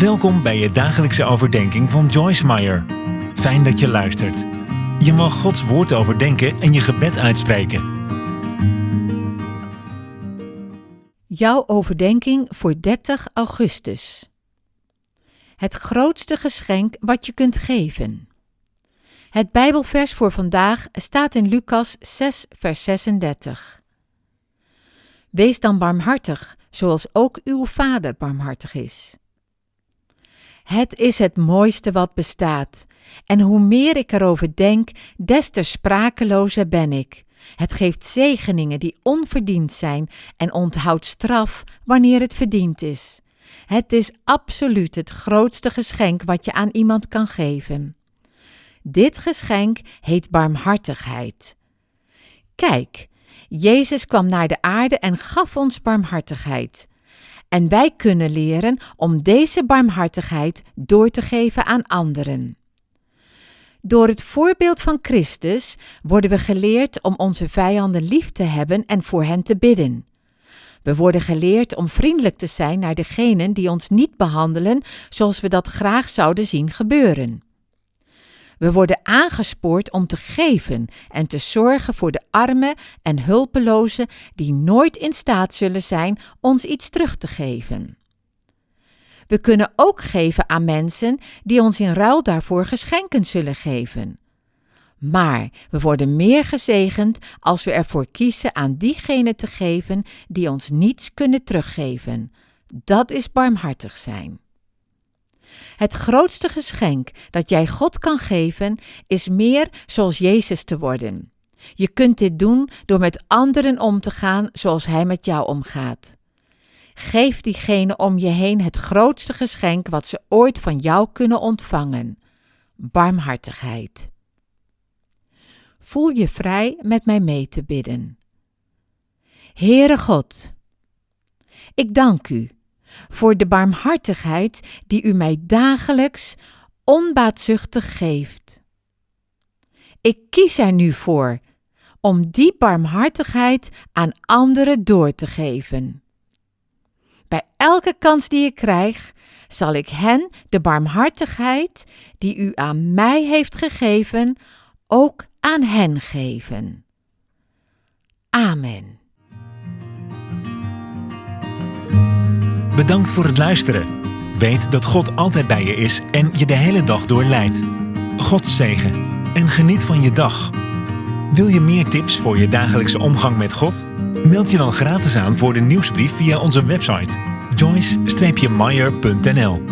Welkom bij je dagelijkse overdenking van Joyce Meyer. Fijn dat je luistert. Je mag Gods woord overdenken en je gebed uitspreken. Jouw overdenking voor 30 augustus. Het grootste geschenk wat je kunt geven. Het Bijbelvers voor vandaag staat in Lucas 6, vers 36. Wees dan barmhartig, zoals ook uw Vader barmhartig is. Het is het mooiste wat bestaat. En hoe meer ik erover denk, des te sprakelozer ben ik. Het geeft zegeningen die onverdiend zijn en onthoudt straf wanneer het verdiend is. Het is absoluut het grootste geschenk wat je aan iemand kan geven. Dit geschenk heet barmhartigheid. Kijk, Jezus kwam naar de aarde en gaf ons barmhartigheid. En wij kunnen leren om deze barmhartigheid door te geven aan anderen. Door het voorbeeld van Christus worden we geleerd om onze vijanden lief te hebben en voor hen te bidden. We worden geleerd om vriendelijk te zijn naar degenen die ons niet behandelen zoals we dat graag zouden zien gebeuren. We worden aangespoord om te geven en te zorgen voor de armen en hulpelozen die nooit in staat zullen zijn ons iets terug te geven. We kunnen ook geven aan mensen die ons in ruil daarvoor geschenken zullen geven. Maar we worden meer gezegend als we ervoor kiezen aan diegenen te geven die ons niets kunnen teruggeven. Dat is barmhartig zijn. Het grootste geschenk dat jij God kan geven is meer zoals Jezus te worden. Je kunt dit doen door met anderen om te gaan zoals Hij met jou omgaat. Geef diegene om je heen het grootste geschenk wat ze ooit van jou kunnen ontvangen: barmhartigheid. Voel je vrij met mij mee te bidden. Heere God, ik dank u voor de barmhartigheid die u mij dagelijks onbaatzuchtig geeft. Ik kies er nu voor om die barmhartigheid aan anderen door te geven. Bij elke kans die ik krijg, zal ik hen de barmhartigheid die u aan mij heeft gegeven, ook aan hen geven. Amen. Bedankt voor het luisteren. Weet dat God altijd bij je is en je de hele dag door leidt. God zegen en geniet van je dag. Wil je meer tips voor je dagelijkse omgang met God? Meld je dan gratis aan voor de nieuwsbrief via onze website joyce-meyer.nl